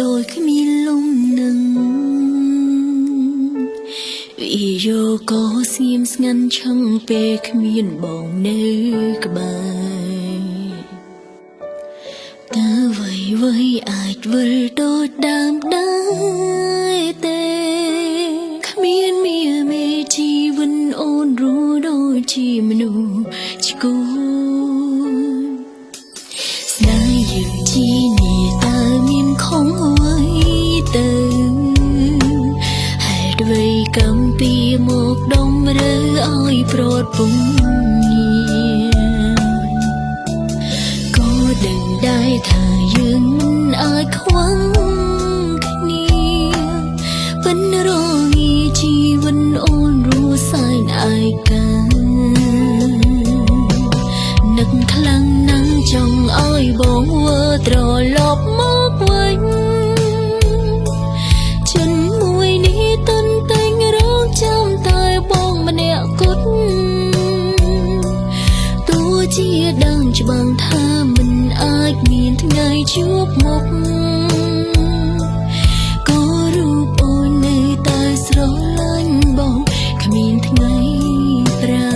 ដោយគ្មានលំនឹងវិយោក៏ស្ងៀមស្ងាត់ឆឹងពេលគ្មានបងនៅក្បែរតើអ្វីអ្វីអាចវិលដូចដើមដែរទេគ្មានមាមេជីវិនអូនรู้ដូចជាមនុស្សឈ្គួ តុអ្វីកំពីមកដំរើឲ្យប្រត់ពុំក៏ដឹងដែរថាយើងមិនអាចខ្វឹងគ្នាពិនរងាជីវិនអូនរស់សែនឯកានឹកខ្លាំងណាស់ចង់ឲ្យបងវើត្រឡប់ ជាដឹងច្បាស់ថាមិនអាចមានថ្ងៃជួបមុខក៏រូបអូននៅតែស្រឡាញ់បងគ្មានថ្ងៃប្រែ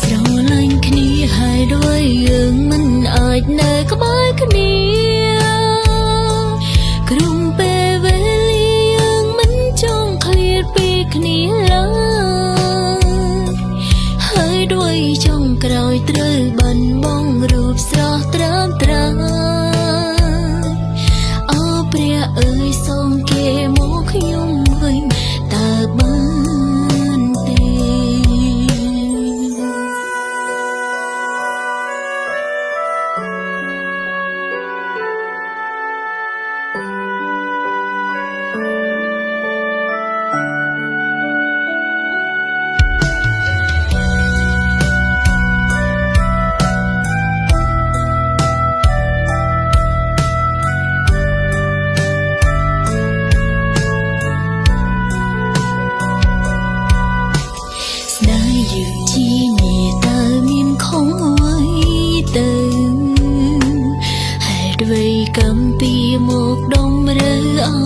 ស្រឡាញ់គ្នាហើយដោយយើងមិនអាចនៅក្បែរគ្នាក្រុមពេលវេលាយើងមិនចង់ឃ្លាតពីគ្នាឡើយ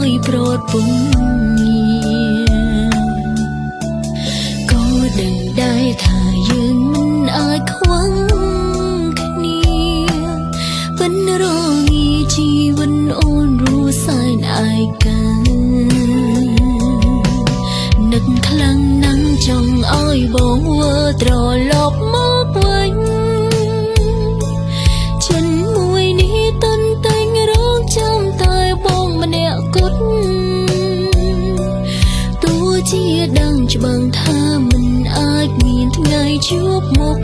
ឲ្យប្រត់ពុំក៏ដឹងដែរថាយើងមិនអាចខ្វឹងគ្នាពិនរងាជីវិនអូនរស់សែនឯកានឹកខ្លាំងណាស់ចង់ឲ្យបងវើត្រឡប់មក ច្បាស់ថាមិនអាចមានថ្ងៃជួបមុខ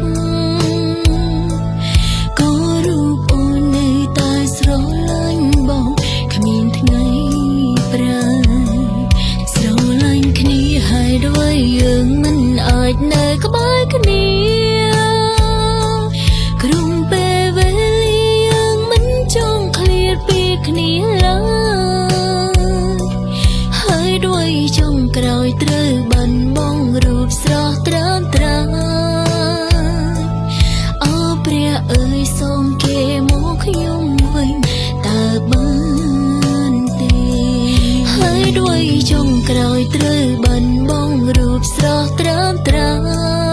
ក៏រូបអូននៅតែស្រឡាញ់បងគ្មានថ្ងៃប្រែស្រឡាញ់គ្នាហើយដោយយើងមិនអាចនៅក្បែរគ្នាក្រុមពេលវេលាយើងមិនចង់ឃ្លាតពីគ្នាឡើយ ក្រោយត្រូវបិណ្ឌបងរូបស្រស់ត្រឹមត្រូវ